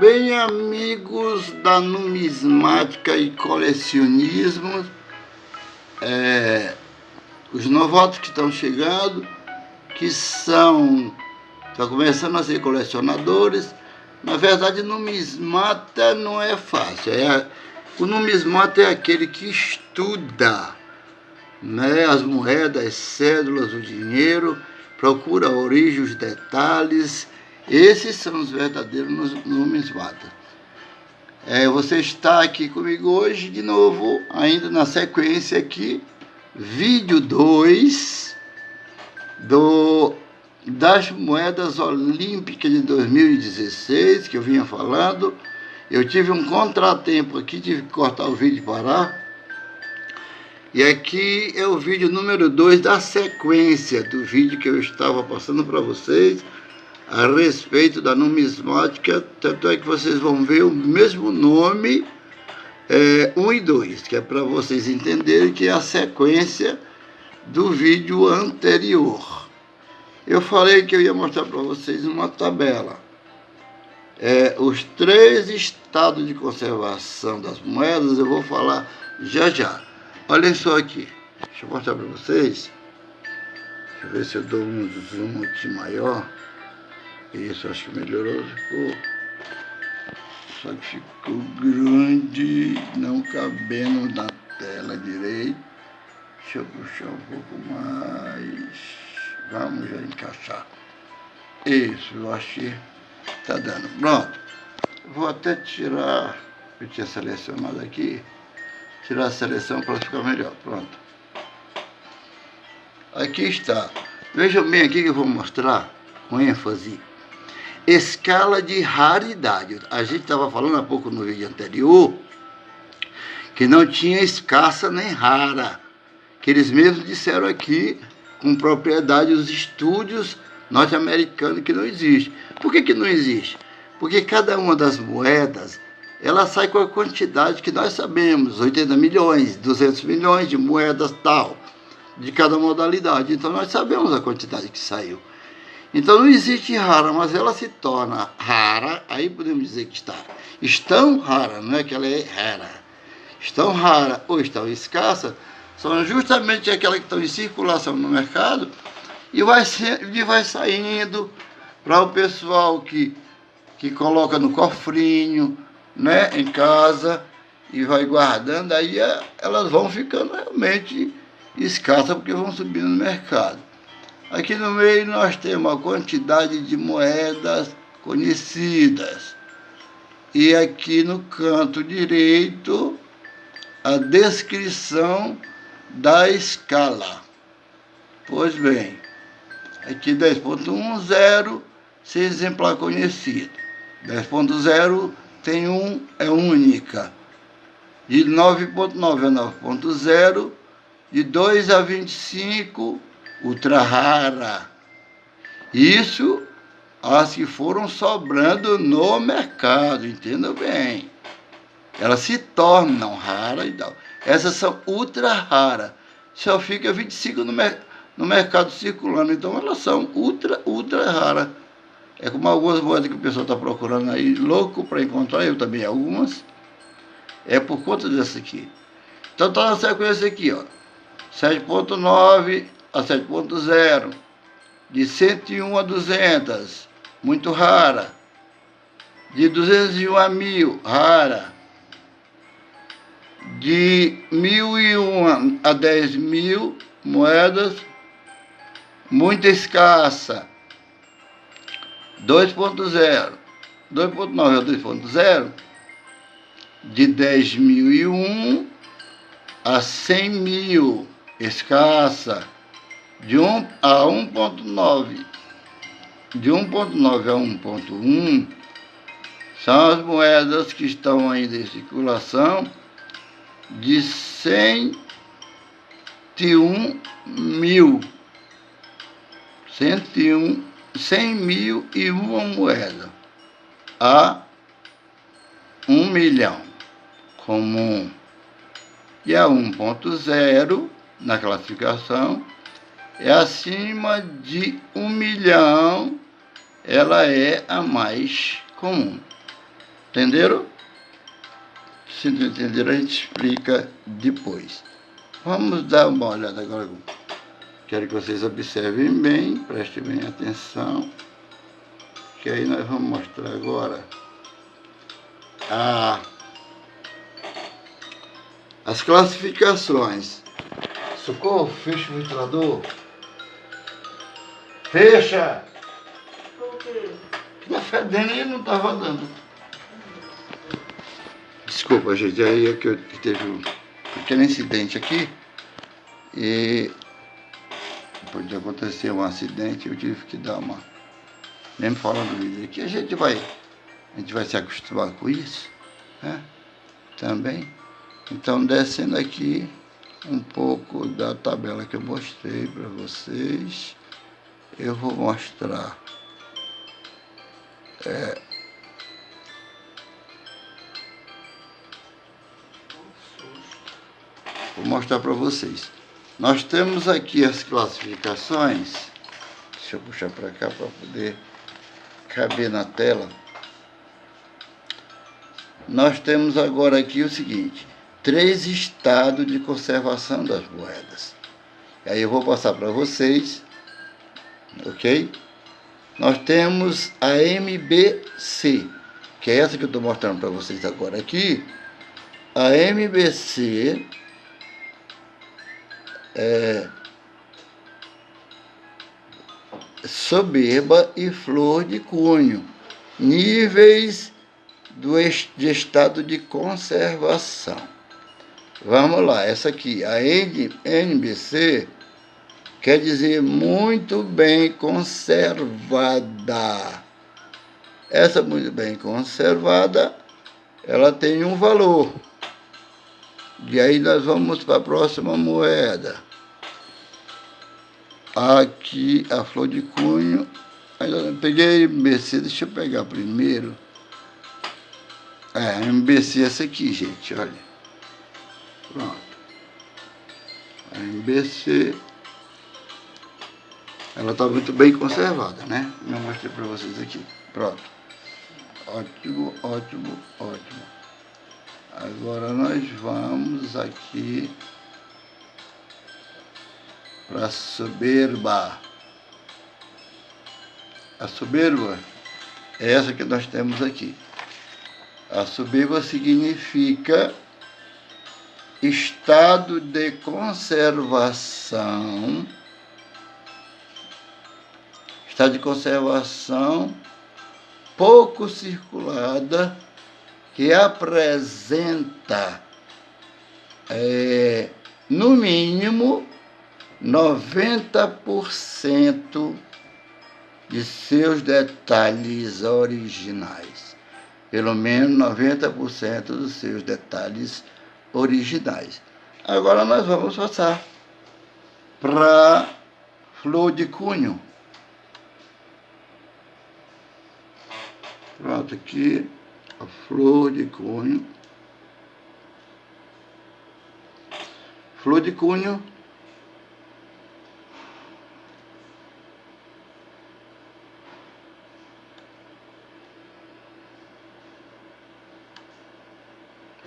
Bem, amigos da numismática e colecionismo, é, os novatos que estão chegando, que são, estão começando a ser colecionadores, na verdade, numismata não é fácil. É, o numismata é aquele que estuda né, as moedas, as cédulas, o dinheiro, procura a origem, os detalhes, esses são os verdadeiros numismatas. É, você está aqui comigo hoje de novo, ainda na sequência aqui, vídeo 2 do, das moedas olímpicas de 2016, que eu vinha falando. Eu tive um contratempo aqui, tive que cortar o vídeo e parar. E aqui é o vídeo número 2 da sequência do vídeo que eu estava passando para vocês a respeito da numismática, tanto é que vocês vão ver o mesmo nome, 1 é, um e 2, que é para vocês entenderem que é a sequência do vídeo anterior. Eu falei que eu ia mostrar para vocês uma tabela. É, os três estados de conservação das moedas, eu vou falar já já. Olhem só aqui, deixa eu mostrar para vocês. Deixa eu ver se eu dou um zoom aqui maior. Isso, acho que melhorou. Só que ficou grande, não cabendo na tela direito. Deixa eu puxar um pouco mais. Vamos encaixar. Isso, eu que tá dando. Pronto. Vou até tirar, eu tinha selecionado aqui, tirar a seleção para ficar melhor. Pronto. Aqui está. Vejam bem aqui que eu vou mostrar com ênfase escala de raridade. A gente estava falando há pouco no vídeo anterior que não tinha escassa nem rara. Que eles mesmos disseram aqui, com propriedade, os estúdios norte-americanos que não existe. Por que, que não existe? Porque cada uma das moedas, ela sai com a quantidade que nós sabemos, 80 milhões, 200 milhões de moedas tal, de cada modalidade. Então nós sabemos a quantidade que saiu. Então não existe rara, mas ela se torna rara, aí podemos dizer que está estão rara, não é que ela é rara. Estão rara ou estão escassa, são justamente aquelas que estão em circulação no mercado e vai, ser, e vai saindo para o pessoal que, que coloca no cofrinho, né, em casa e vai guardando, aí é, elas vão ficando realmente escassas porque vão subindo no mercado. Aqui no meio nós temos a quantidade de moedas conhecidas. E aqui no canto direito, a descrição da escala. Pois bem, aqui 10.10, sem exemplar conhecido. 10.0 tem um, é única. De 9.9 a 9.0, de 2 a 25, ultra rara. Isso as que foram sobrando no mercado, entenda bem. Elas se tornam raras e tal. Essas são ultra raras. Só fica 25 no, mer no mercado circulando. Então elas são ultra, ultra raras. É como algumas moedas que o pessoal está procurando aí, louco para encontrar, eu também algumas. É por conta dessa aqui. Então está na sequência aqui, ó. 7.9 a 7.0, de 101 a 200, muito rara, de 201 a 1000, rara, de 1001 a 10 mil moedas, muito escassa, 2.0, 2.9 a 2.0, de 10.001 a 100 mil, escassa, de 1 a 1.9, de 1.9 a 1.1, são as moedas que estão ainda em circulação de 101 mil. 101, 100 mil e uma moeda a 1 milhão comum. E a 1.0 na classificação é acima de um milhão, ela é a mais comum. Entenderam? Se não entenderam, a gente explica depois. Vamos dar uma olhada agora. Quero que vocês observem bem, prestem bem atenção. Que aí nós vamos mostrar agora a, as classificações. Socorro, fecha o ventilador. Fecha! Por quê? Tá fedendo e não tá rodando. Desculpa, gente, aí é que eu teve um pequeno incidente aqui e pode acontecer um acidente, eu tive que dar uma. Mesmo falando vídeo aqui, a gente vai. A gente vai se acostumar com isso, né? Também. Então descendo aqui um pouco da tabela que eu mostrei para vocês, eu vou mostrar é, Vou mostrar para vocês. Nós temos aqui as classificações. Deixa eu puxar para cá para poder caber na tela. Nós temos agora aqui o seguinte, três estados de conservação das moedas. Aí eu vou passar para vocês, ok? Nós temos a MBC, que é essa que eu estou mostrando para vocês agora aqui. A MBC é, soberba e flor de cunho, níveis do, de estado de conservação. Vamos lá, essa aqui, a NBC, quer dizer muito bem conservada. Essa muito bem conservada, ela tem um valor. E aí nós vamos para a próxima moeda. Aqui a flor de cunho. Peguei a MBC, deixa eu pegar primeiro. É, MBC essa aqui, gente, olha. Pronto. A MBC, ela está muito bem conservada, né? Eu mostrei para vocês aqui. Pronto. Ótimo, ótimo, ótimo. Agora nós vamos aqui para a soberba. A soberba é essa que nós temos aqui. A soberba significa estado de conservação, estado de conservação pouco circulada que apresenta, é, no mínimo, 90% de seus detalhes originais. Pelo menos 90% dos seus detalhes originais. Agora nós vamos passar para flor de cunho. Pronto, aqui a flor de cunho. Flor de cunho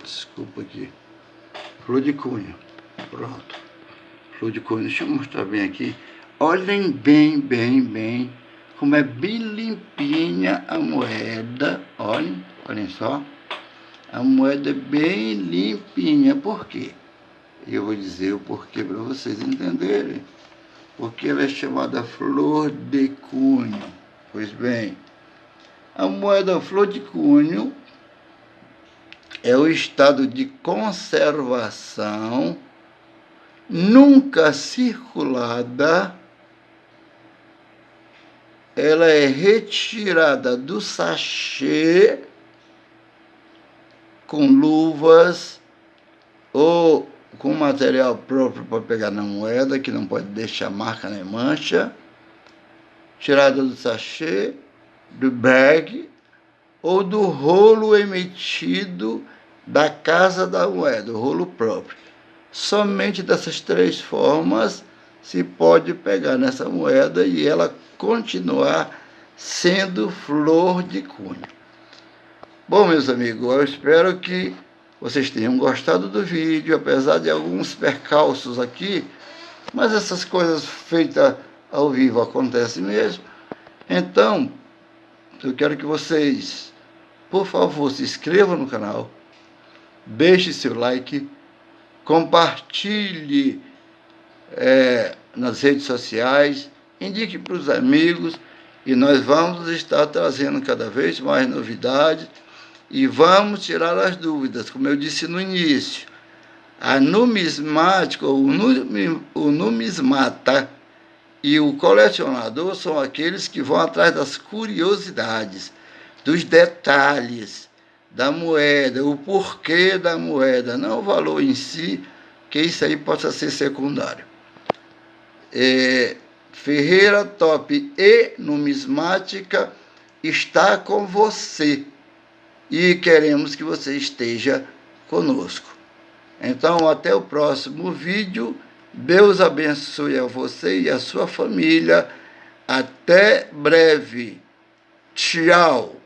Desculpa aqui. Flor de cunho. Pronto. Flor de cunho. Deixa eu mostrar bem aqui. Olhem bem, bem, bem como é bem limpinha a moeda. Olhem. Olhem só, a moeda é bem limpinha. Por quê? Eu vou dizer o porquê para vocês entenderem. Porque ela é chamada flor de cunho. Pois bem, a moeda flor de cunho é o estado de conservação nunca circulada ela é retirada do sachê com luvas ou com material próprio para pegar na moeda, que não pode deixar marca nem mancha, tirada do sachê, do bag ou do rolo emitido da casa da moeda, o rolo próprio. Somente dessas três formas se pode pegar nessa moeda e ela continuar sendo flor de cunho. Bom, meus amigos, eu espero que vocês tenham gostado do vídeo, apesar de alguns percalços aqui, mas essas coisas feitas ao vivo acontecem mesmo. Então, eu quero que vocês, por favor, se inscrevam no canal, deixe seu like, compartilhe é, nas redes sociais, indique para os amigos e nós vamos estar trazendo cada vez mais novidades e vamos tirar as dúvidas, como eu disse no início. A numismática, o, o numismata e o colecionador são aqueles que vão atrás das curiosidades, dos detalhes da moeda, o porquê da moeda, não o valor em si, que isso aí possa ser secundário. É, Ferreira Top e Numismática está com você e queremos que você esteja conosco. Então, até o próximo vídeo. Deus abençoe a você e a sua família. Até breve. Tchau.